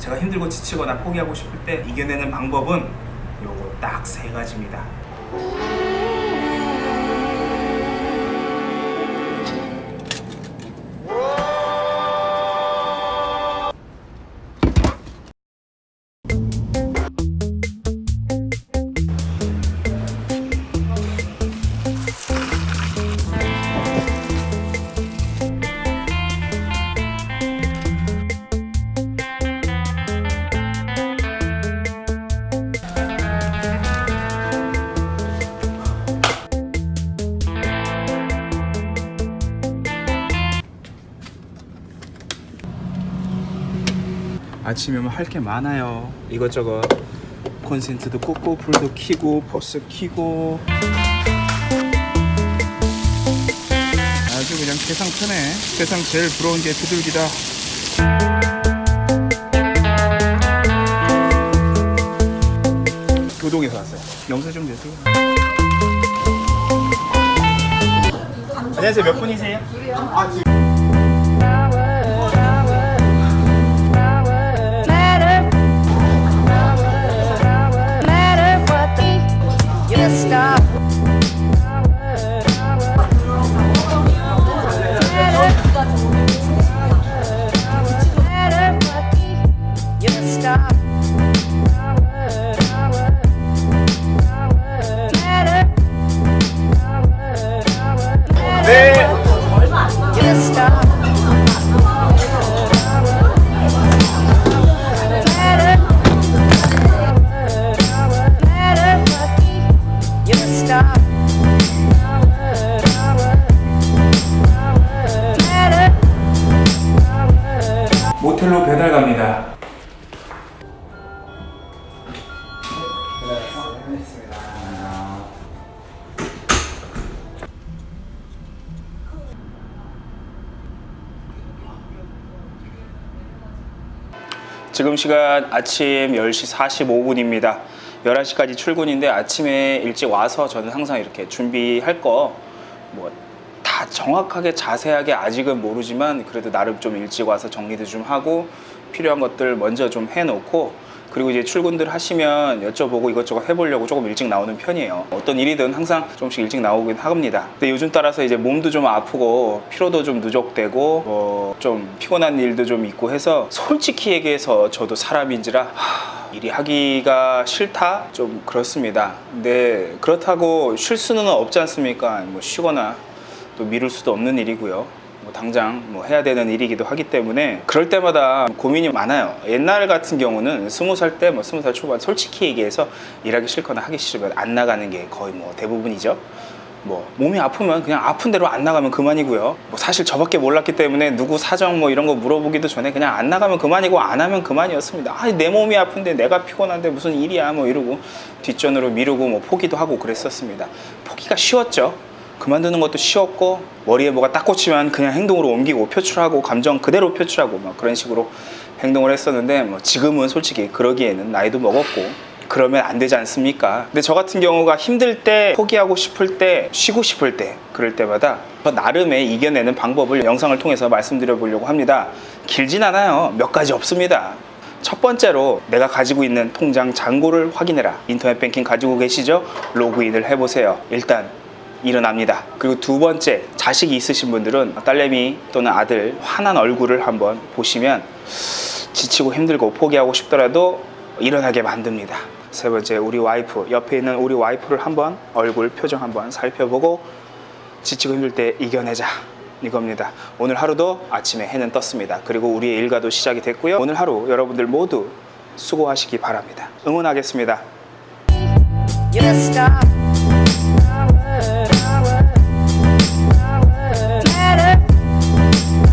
제가 힘들고 지치거나 포기하고 싶을 때 이겨내는 방법은 요거 딱 세 가지입니다. 아침에 오면 할게 많아요. 이것저것 콘센트도 꽂고 불도 켜고 버스 켜고 아주 그냥 세상 편해. 세상 제일 부러운 게 비둘기다. 교동에서 왔어요. 영수 좀 내세요. 안녕하세요. 몇 분이세요? 모텔로 배달 갑니다. 지금 시간 아침 10시 45분입니다. 11시까지 출근인데 아침에 일찍 와서 저는 항상 이렇게 준비할 거뭐 다 정확하게 자세하게 아직은 모르지만 그래도 나름 좀 일찍 와서 정리도 좀 하고 필요한 것들 먼저 좀 해놓고 그리고 이제 출근들 하시면 여쭤보고 이것저것 해보려고 조금 일찍 나오는 편이에요. 어떤 일이든 항상 조금씩 일찍 나오긴 합니다. 근데 요즘 따라서 이제 몸도 좀 아프고 피로도 좀 누적되고 뭐 좀 피곤한 일도 좀 있고 해서 솔직히 얘기해서 저도 사람인지라 하, 일이 하기가 싫다 좀 그렇습니다. 근데 그렇다고 쉴 수는 없지 않습니까? 뭐 쉬거나 또 미룰 수도 없는 일이고요. 뭐 당장 뭐 해야 되는 일이기도 하기 때문에 그럴 때마다 고민이 많아요. 옛날 같은 경우는 스무 살 때 뭐 스무 살 초반 솔직히 얘기해서 일하기 싫거나 하기 싫으면 안 나가는 게 거의 뭐 대부분이죠. 뭐 몸이 아프면 그냥 아픈 대로 안 나가면 그만이고요. 뭐 사실 저밖에 몰랐기 때문에 누구 사정 뭐 이런 거 물어보기도 전에 그냥 안 나가면 그만이고 안 하면 그만이었습니다. 아, 내 몸이 아픈데 내가 피곤한데 무슨 일이야 뭐 이러고 뒷전으로 미루고 뭐 포기도 하고 그랬었습니다. 포기가 쉬웠죠. 그만두는 것도 쉬웠고 머리에 뭐가 딱 꽂히면 그냥 행동으로 옮기고 표출하고 감정 그대로 표출하고 막 그런 식으로 행동을 했었는데 뭐 지금은 솔직히 그러기에는 나이도 먹었고 그러면 안 되지 않습니까? 근데 저 같은 경우가 힘들 때 포기하고 싶을 때 쉬고 싶을 때 그럴 때마다 저 나름의 이겨내는 방법을 영상을 통해서 말씀드려 보려고 합니다. 길진 않아요. 몇 가지 없습니다. 첫 번째로 내가 가지고 있는 통장 잔고를 확인해라. 인터넷 뱅킹 가지고 계시죠? 로그인을 해보세요. 일단 일어납니다. 그리고 두 번째, 자식이 있으신 분들은 딸내미 또는 아들 환한 얼굴을 한번 보시면 지치고 힘들고 포기하고 싶더라도 일어나게 만듭니다. 세 번째, 우리 와이프, 옆에 있는 우리 와이프를 한번 얼굴 표정 한번 살펴보고 지치고 힘들 때 이겨내자. 이겁니다. 오늘 하루도 아침에 해는 떴습니다. 그리고 우리의 일과도 시작이 됐고요. 오늘 하루 여러분들 모두 수고하시기 바랍니다. 응원하겠습니다.